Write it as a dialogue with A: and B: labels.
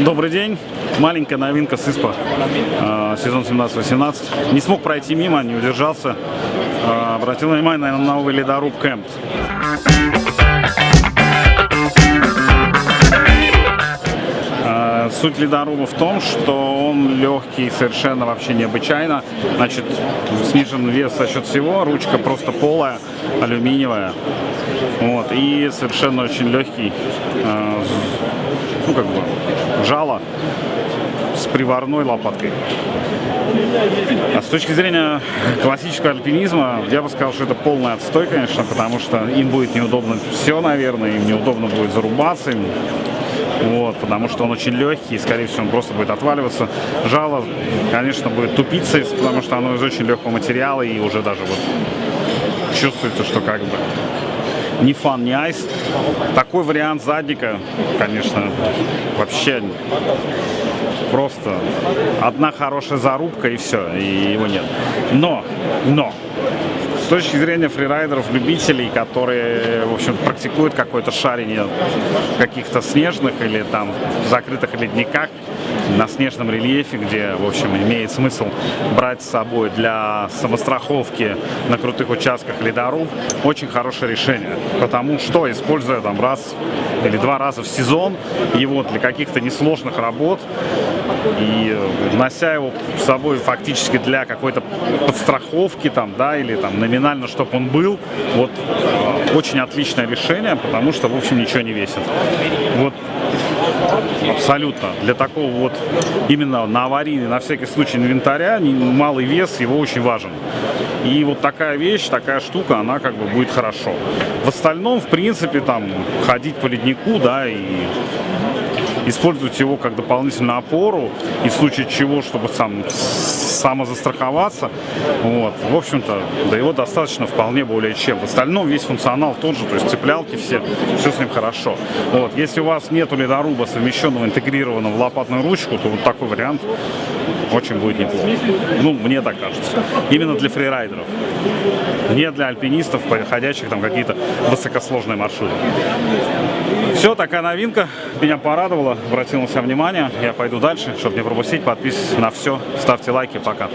A: Добрый день. Маленькая новинка с ИСПА. Э, Сезон 17-18. Не смог пройти мимо, не удержался. Э, Обратил внимание на новый ледоруб Кэмп. Э, Суть ледоруба в том, что он легкий совершенно вообще необычайно. Значит, снижен вес за счет всего, ручка просто полая, алюминиевая. Вот, и совершенно очень легкий, ну как бы, жало с приварной лопаткой. А с точки зрения классического альпинизма, я бы сказал, что это полный отстой, конечно, потому что им будет неудобно все, наверное, им неудобно будет зарубаться, им вот, потому что он очень легкий, и, скорее всего, он просто будет отваливаться. Жало, конечно, будет тупиться, потому что оно из очень легкого материала, и уже даже вот чувствуется, что как бы ни фан, ни айс. Такой вариант задника, конечно, вообще просто одна хорошая зарубка и все, и его нет. Но, но, точки зрения фрирайдеров, любителей, которые, в общем, практикуют какое-то шарение в каких-то снежных или там закрытых ледниках, на снежном рельефе, где, в общем, имеет смысл брать с собой для самостраховки на крутых участках ледоруб, очень хорошее решение. Потому что, используя там раз или два раза в сезон его для каких-то несложных работ и нося его с собой фактически для какой-то подстраховки там, да, или там номинально, чтобы он был, вот очень отличное решение, потому что, в общем, ничего не весит. Вот Абсолютно. Для такого вот именно на аварийный, на всякий случай инвентаря, малый вес его очень важен. И вот такая вещь, такая штука, она как бы будет хорошо. В остальном, в принципе, там, ходить по леднику, да, и использовать его как дополнительную опору, и в случае чего, чтобы сам самозастраховаться. Вот. В общем-то, да его достаточно вполне более чем. В остальном весь функционал тот же, то есть цеплялки все, все с ним хорошо. Вот. Если у вас нет ледоруба, совмещенного, интегрированного в лопатную ручку, то вот такой вариант очень будет неплохо. Ну, мне так кажется. Именно для фрирайдеров. Не для альпинистов, проходящих там какие-то высокосложные маршруты. Все, такая новинка. Меня порадовала, обратил на себя внимание. Я пойду дальше, чтобы не пропустить. Подписывайтесь на все, ставьте лайки. Пока.